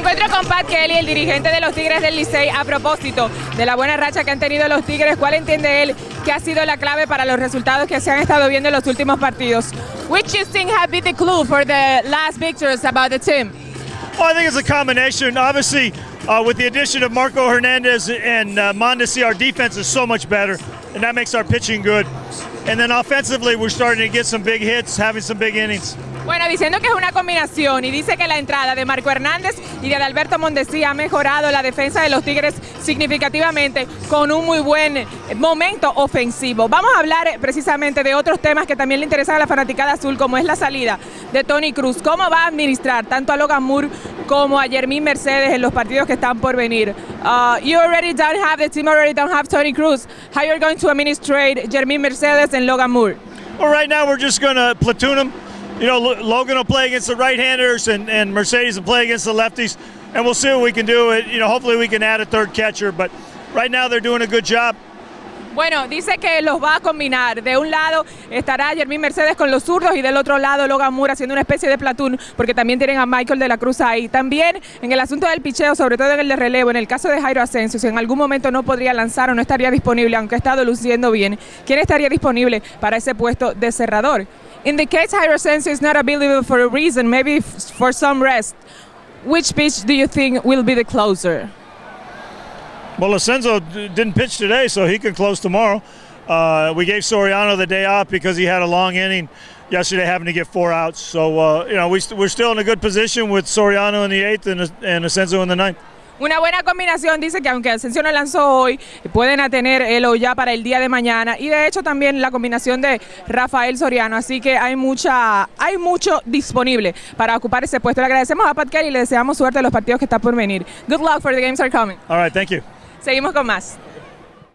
encuentro con Pat Kelly, el dirigente de los Tigres del Licey, a propósito de la buena racha que han tenido los Tigres. ¿Cuál entiende él que ha sido la clave para los resultados que se han estado viendo en los últimos partidos? Which you think have been the clue for the last victories about the team? Well, I think it's a combination. Obviously, uh, with the addition of Marco Hernandez and uh, Mondesi, our defense is so much better, and that makes our pitching good. And then offensively, we're starting to get some big hits, having some big innings. Bueno, diciendo que es una combinación y dice que la entrada de Marco Hernández y de Alberto Mondesi ha mejorado la defensa de los Tigres significativamente con un muy buen momento ofensivo. Vamos a hablar precisamente de otros temas que también le interesan a la fanaticada azul, como es la salida de Tony Cruz. ¿Cómo va a administrar tanto a Logan Moore como a Jermín Mercedes en los partidos que están por venir? Uh, you already don't have, the team already don't have Tony Cruz. How you're going to administrate Jermín Mercedes and Logan Moore? Well, right now we're just going to platoon them. You know, Logan will play against the right-handers and, and Mercedes will play against the lefties, and we'll see what we can do. You know, hopefully we can add a third catcher, but right now they're doing a good job. Bueno, dice que los va a combinar. De un lado estará Jermín Mercedes con los zurdos y del otro lado Logan Moore haciendo una especie de platón, porque también tienen a Michael de la Cruz ahí. También en el asunto del picheo, sobre todo en el de relevo, en el caso de Jairo Asensio, si en algún momento no podría lanzar o no estaría disponible, aunque ha estado luciendo bien, ¿quién estaría disponible para ese puesto de cerrador? In the case Jairo Asensio is not available for a reason, maybe for some rest, which pitch do you think will be the closer? Well, Ascenso didn't pitch today, so he can close tomorrow. Uh, we gave Soriano the day off because he had a long inning yesterday, having to get four outs. So, uh, you know, we st we're still in a good position with Soriano in the eighth and, and Ascenso in the ninth. Una buena combinación, dice que aunque Asensio no lanzó hoy, pueden tener el o ya para el día de mañana. Y de hecho también la combinación de Rafael Soriano. Así que hay mucha, hay mucho disponible para ocupar ese puesto. Le agradecemos a Pat Kelly y le deseamos suerte a los partidos que están por venir. Good luck for the games are coming. All right, thank you. Seguimos con más.